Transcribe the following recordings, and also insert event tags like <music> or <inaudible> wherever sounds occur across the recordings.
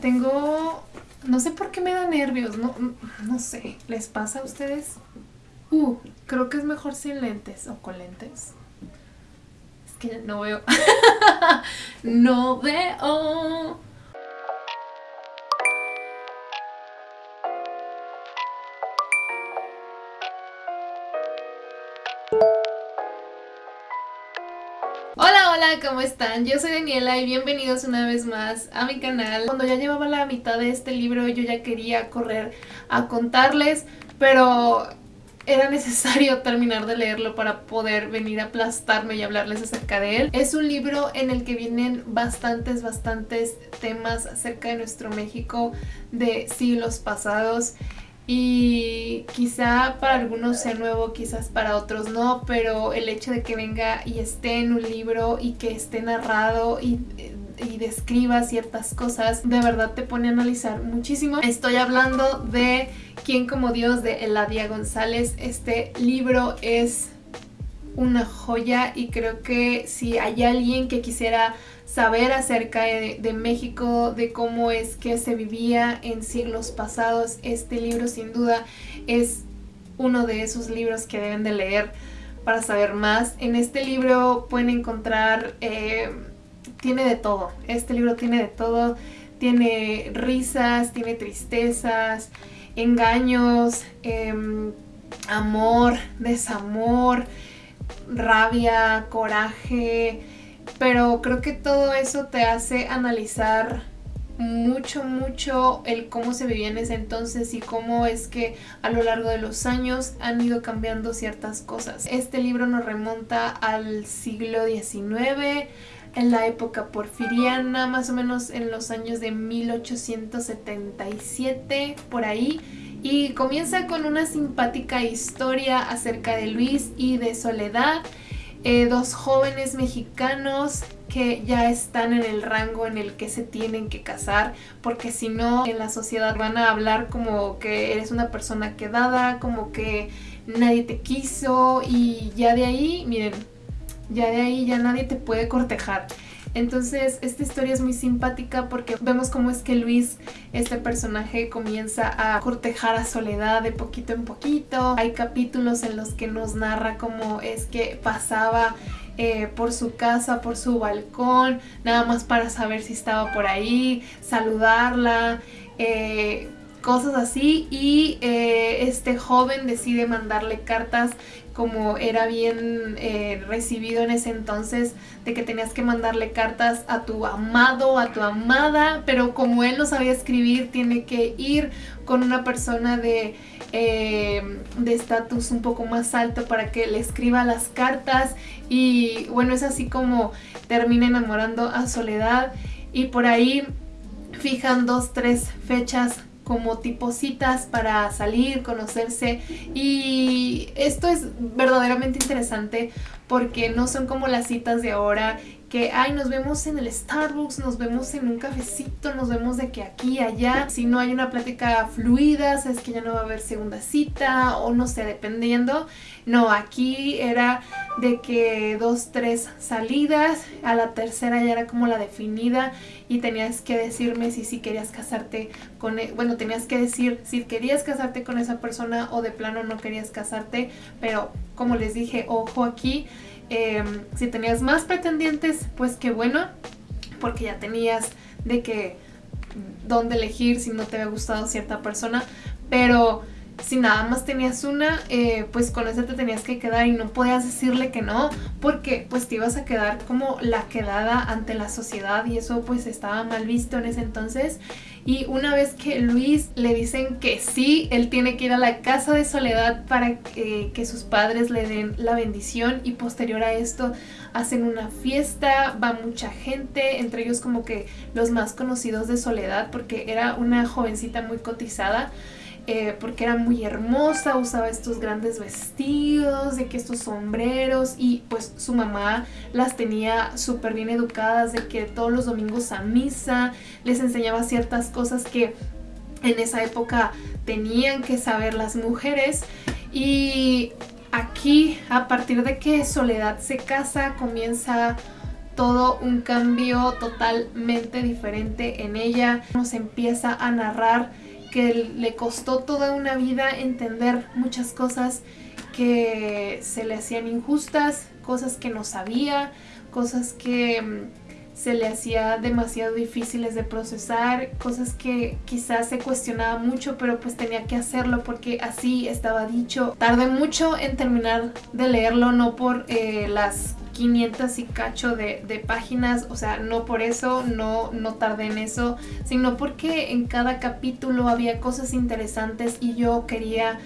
Tengo... No sé por qué me da nervios, no, no sé. ¿Les pasa a ustedes? Uh, creo que es mejor sin lentes o con lentes. Es que no veo. <laughs> no veo. Hola, ¿cómo están? Yo soy Daniela y bienvenidos una vez más a mi canal. Cuando ya llevaba la mitad de este libro yo ya quería correr a contarles, pero era necesario <laughs> terminar de leerlo para poder venir a aplastarme y hablarles acerca de él. Es un libro en el que vienen bastantes, bastantes temas acerca de nuestro México de siglos pasados y quizá para algunos sea nuevo, quizás para otros no, pero el hecho de que venga y esté en un libro y que esté narrado y, y describa ciertas cosas, de verdad te pone a analizar muchísimo. Estoy hablando de Quién como Dios de Eladia González. Este libro es una joya y creo que si hay alguien que quisiera saber acerca de, México, de cómo es que se vivía en siglos pasados. Este libro sin duda es uno de esos libros que deben de leer para saber más. En este libro pueden encontrar, eh, tiene de todo, este libro tiene de todo, tiene risas, tiene tristezas, engaños, em, amor, desamor, rabia, coraje, pero creo que todo eso te hace analizar mucho, mucho el cómo se vivía en ese entonces y cómo es que a lo largo de los años han ido cambiando ciertas cosas. Este libro nos remonta al siglo XIX, en la época porfiriana, más o menos en los años de 1877, por ahí. Y comienza con una simpática historia acerca de Luis y de Soledad, eh, dos jóvenes mexicanos que ya están en el rango en el que se tienen que casar porque si no en la sociedad van a hablar como que eres una persona quedada, como que nadie te quiso y ya de ahí, miren, ya de ahí ya nadie te puede cortejar. Entonces esta historia es muy simpática porque vemos cómo es que Luis, este personaje, comienza a cortejar a Soledad de poquito en poquito. Hay capítulos en los que nos narra cómo es que pasaba eh, por su casa, por su balcón, nada más para saber si estaba por ahí, saludarla, eh, cosas así y eh, este joven decide mandarle cartas como era bien eh, recibido en ese entonces de que tenías que mandarle cartas a tu amado, a tu amada, pero como él no sabía escribir tiene que ir con una persona de eh, de estatus un poco más alto para que le escriba las cartas y bueno es así como termina enamorando a Soledad y por ahí fijan dos, tres fechas como tipo citas para salir, conocerse y esto es verdaderamente interesante porque no son como las citas de ahora que, ay, nos vemos en el Starbucks, nos vemos en un cafecito, nos vemos de que aquí, allá. Si no hay una plática fluida, sabes que ya no va a haber segunda cita o no sé, dependiendo. No, aquí era de que dos, tres salidas, a la tercera ya era como la definida y tenías que decirme si sí querías casarte con, e, bueno, tenías que decir si querías casarte con esa persona o de plano no querías casarte, pero como les dije, ojo aquí, Em, si tenías más pretendientes, pues qué bueno, porque ya tenías de que dónde elegir si no te había gustado cierta persona, pero si nada más tenías una, eh, pues con esa te tenías que quedar y no podías decirle que no, porque pues te ibas a quedar como la quedada ante la sociedad y eso pues estaba mal visto en ese entonces. Y una vez que Luis le dicen que sí, él tiene que ir a la casa de Soledad para que, que sus padres le den la bendición y posterior a esto hacen una fiesta, va mucha gente, entre ellos como que los más conocidos de Soledad porque era una jovencita muy cotizada. Eh, porque era muy hermosa, usaba estos grandes vestidos, de que estos sombreros y pues su mamá las tenía súper bien educadas, de que todos los domingos a misa les enseñaba ciertas cosas que en esa época tenían que saber las mujeres y aquí a partir de que Soledad se casa comienza todo un cambio totalmente diferente en ella. Nos empieza a narrar que le costó toda una vida entender muchas cosas que se le hacían injustas, cosas que no sabía, cosas que mm, se le hacía demasiado difíciles de procesar, cosas que quizás se cuestionaba mucho, pero pues tenía que hacerlo porque así estaba dicho. Tardé mucho en terminar de leerlo, no por eh, las 500 y cacho de, páginas, o sea, no por eso, no, no tardé en eso, sino porque en cada capítulo había cosas interesantes y yo quería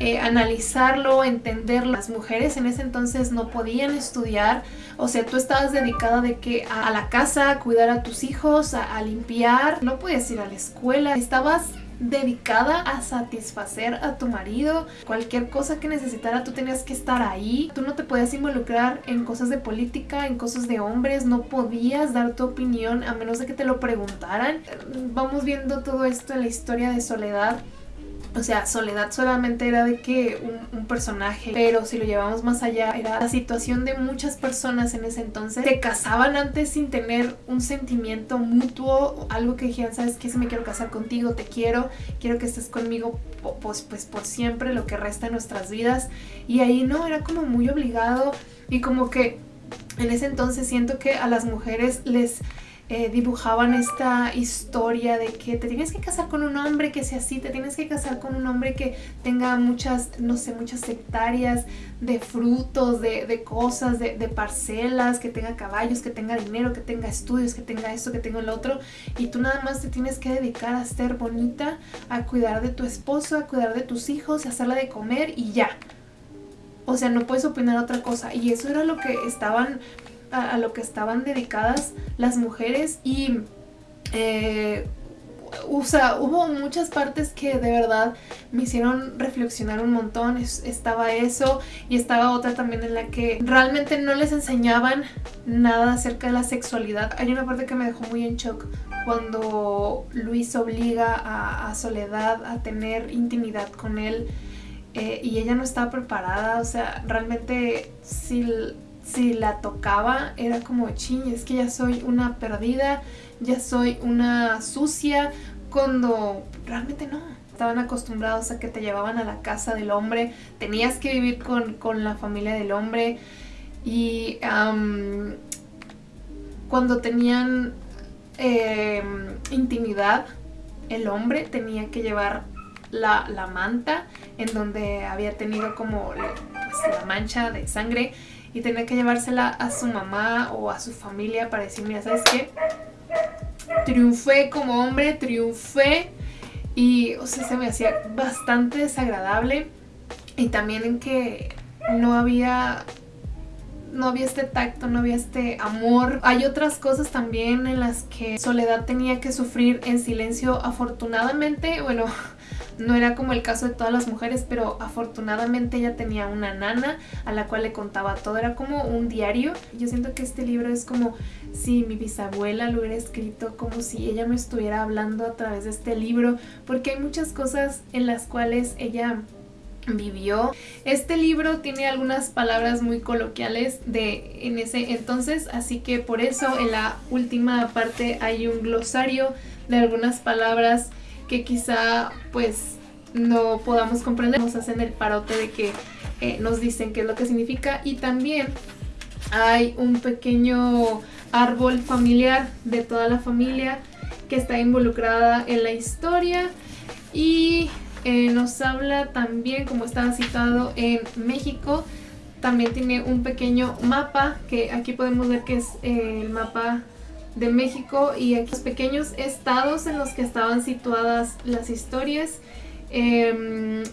eh, analizarlo, entenderlo. Las mujeres en ese entonces no podían estudiar, o sea, tú estabas dedicada de que a, la casa, a cuidar a tus hijos, a, a limpiar, no podías ir a la escuela, estabas dedicada a satisfacer a tu marido. Cualquier cosa que necesitara, tú tenías que estar ahí. Tú no te podías involucrar en cosas de política, en cosas de hombres. No podías dar tu opinión a menos de que te lo preguntaran. Vamos viendo todo esto en la historia de Soledad o sea, Soledad solamente era de que un, personaje, pero si lo llevamos más allá, era la situación de muchas personas en ese entonces. Se casaban antes sin tener un sentimiento mutuo, algo que dijeran, ¿sabes qué? Si me quiero casar contigo, te quiero, quiero que estés conmigo pues, pues por siempre, lo que resta de nuestras vidas. Y ahí no, era como muy obligado y como que en ese entonces siento que a las mujeres les eh, dibujaban esta historia de que te tienes que casar con un hombre que sea así, te tienes que casar con un hombre que tenga muchas, no sé, muchas hectáreas de frutos, de, cosas, de, parcelas, que tenga caballos, que tenga dinero, que tenga estudios, que tenga esto, que tenga el otro. Y tú nada más te tienes que dedicar a ser bonita, a cuidar de tu esposo, a cuidar de tus hijos, a hacerla de comer y ya. O sea, no puedes opinar otra cosa. Y eso era lo que estaban a, lo que estaban dedicadas las mujeres y eh, o sea, hubo muchas partes que de verdad me hicieron reflexionar un montón. estaba eso y estaba otra también en la que realmente no les enseñaban nada acerca de la sexualidad. Hay una parte que me dejó muy en shock cuando Luis obliga a, Soledad a tener intimidad con él eh, y ella no estaba preparada. O sea, realmente si si la tocaba era como, ching, es que ya soy una perdida, ya soy una sucia, cuando realmente no. Estaban acostumbrados a que te llevaban a la casa del hombre, tenías que vivir con, la familia del hombre y cuando tenían em, intimidad, el hombre tenía que llevar la, manta en donde había tenido como pues, la mancha de sangre y tenía que llevársela a su mamá o a su familia para decir, mira, ¿sabes qué? Triunfé como hombre, triunfé y, o sea, se me hacía bastante desagradable y también en que no había no había este tacto, no había este amor. Hay otras cosas también en las que Soledad tenía que sufrir en silencio. Afortunadamente, bueno, no era como el caso de todas las mujeres, pero afortunadamente ella tenía una nana a la cual le contaba todo. Era como un diario. Yo siento que este libro es como si mi bisabuela lo hubiera escrito, como si ella me estuviera hablando a través de este libro, porque hay muchas cosas en las cuales ella vivió. Este libro tiene algunas palabras muy coloquiales de en ese entonces, así que por eso en la última parte hay un glosario de algunas palabras que quizá pues no podamos comprender. Nos hacen el parote de que eh, nos dicen qué es lo que significa y también hay un pequeño árbol familiar de toda la familia que está involucrada en la historia y eh, nos habla también, como estaba citado en México, también tiene un pequeño mapa que aquí podemos ver que es eh, el mapa de México y aquí los pequeños estados en los que estaban situadas las historias. Em,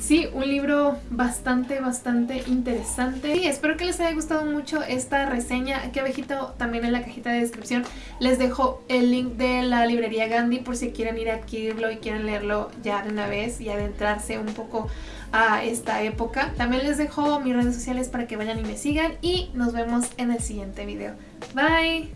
sí, un libro bastante, bastante interesante. Y espero que les haya gustado mucho esta reseña. Aquí abajito también en la cajita de descripción les dejo el link de la librería Gandhi por si quieren ir a adquirirlo y quieren leerlo ya de una vez y adentrarse un poco a esta época. También les dejo mis redes sociales para que vayan y me sigan y nos vemos en el siguiente video. Bye!